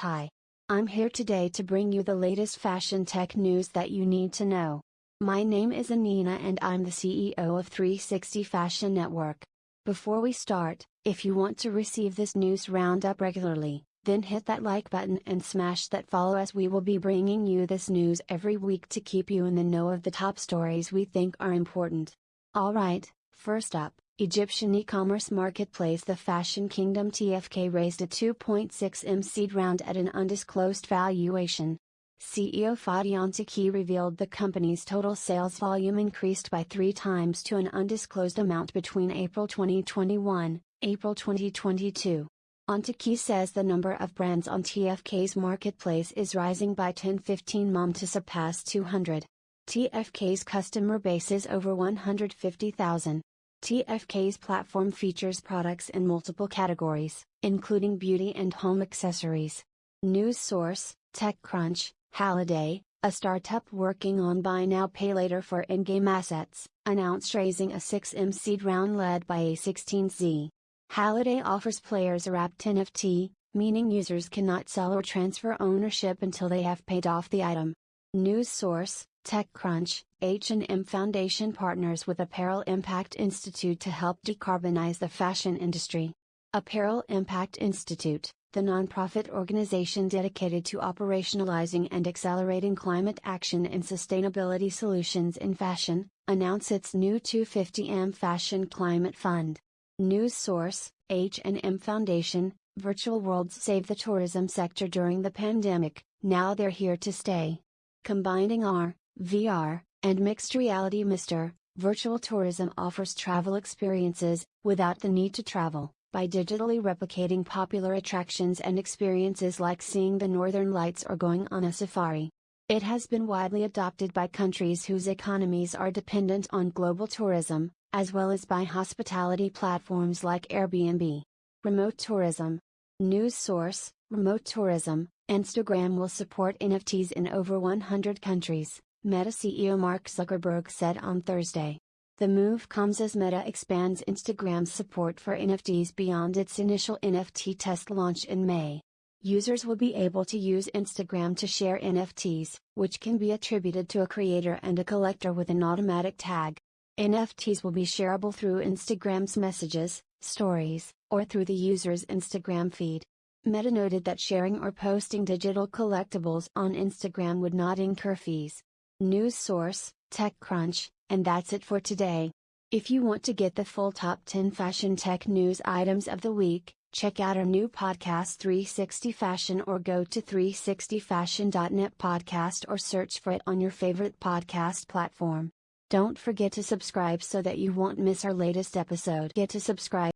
Hi. I'm here today to bring you the latest fashion tech news that you need to know. My name is Anina and I'm the CEO of 360 Fashion Network. Before we start, if you want to receive this news roundup regularly, then hit that like button and smash that follow as we will be bringing you this news every week to keep you in the know of the top stories we think are important. Alright, first up, Egyptian e-commerce marketplace The Fashion Kingdom TFK raised a 2.6 M seed round at an undisclosed valuation. CEO Fadi Antaki revealed the company's total sales volume increased by three times to an undisclosed amount between April 2021, April 2022. Antaki says the number of brands on TFK's marketplace is rising by 10-15 mom to surpass 200. TFK's customer base is over 150,000. TFK's platform features products in multiple categories, including beauty and home accessories. News source, TechCrunch, Halliday, a startup working on buy now pay later for in-game assets, announced raising a 6M seed round led by A16Z. Halliday offers players a wrapped NFT, meaning users cannot sell or transfer ownership until they have paid off the item. News source, TechCrunch, H&M Foundation partners with Apparel Impact Institute to help decarbonize the fashion industry. Apparel Impact Institute, the nonprofit organization dedicated to operationalizing and accelerating climate action and sustainability solutions in fashion, announced its new 250M Fashion Climate Fund. News source, H&M Foundation, Virtual Worlds saved the tourism sector during the pandemic, now they're here to stay. Combining R, VR, and mixed reality Mr. Virtual tourism offers travel experiences, without the need to travel, by digitally replicating popular attractions and experiences like seeing the northern lights or going on a safari. It has been widely adopted by countries whose economies are dependent on global tourism, as well as by hospitality platforms like Airbnb. Remote tourism. News source Remote tourism, Instagram will support NFTs in over 100 countries, Meta CEO Mark Zuckerberg said on Thursday. The move comes as Meta expands Instagram's support for NFTs beyond its initial NFT test launch in May. Users will be able to use Instagram to share NFTs, which can be attributed to a creator and a collector with an automatic tag. NFTs will be shareable through Instagram's messages, stories, or through the user's Instagram feed. Meta noted that sharing or posting digital collectibles on Instagram would not incur fees. News source, TechCrunch, and that's it for today. If you want to get the full top 10 fashion tech news items of the week, check out our new podcast 360 Fashion or go to 360fashion.net podcast or search for it on your favorite podcast platform. Don't forget to subscribe so that you won't miss our latest episode. Get to subscribe